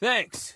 Thanks.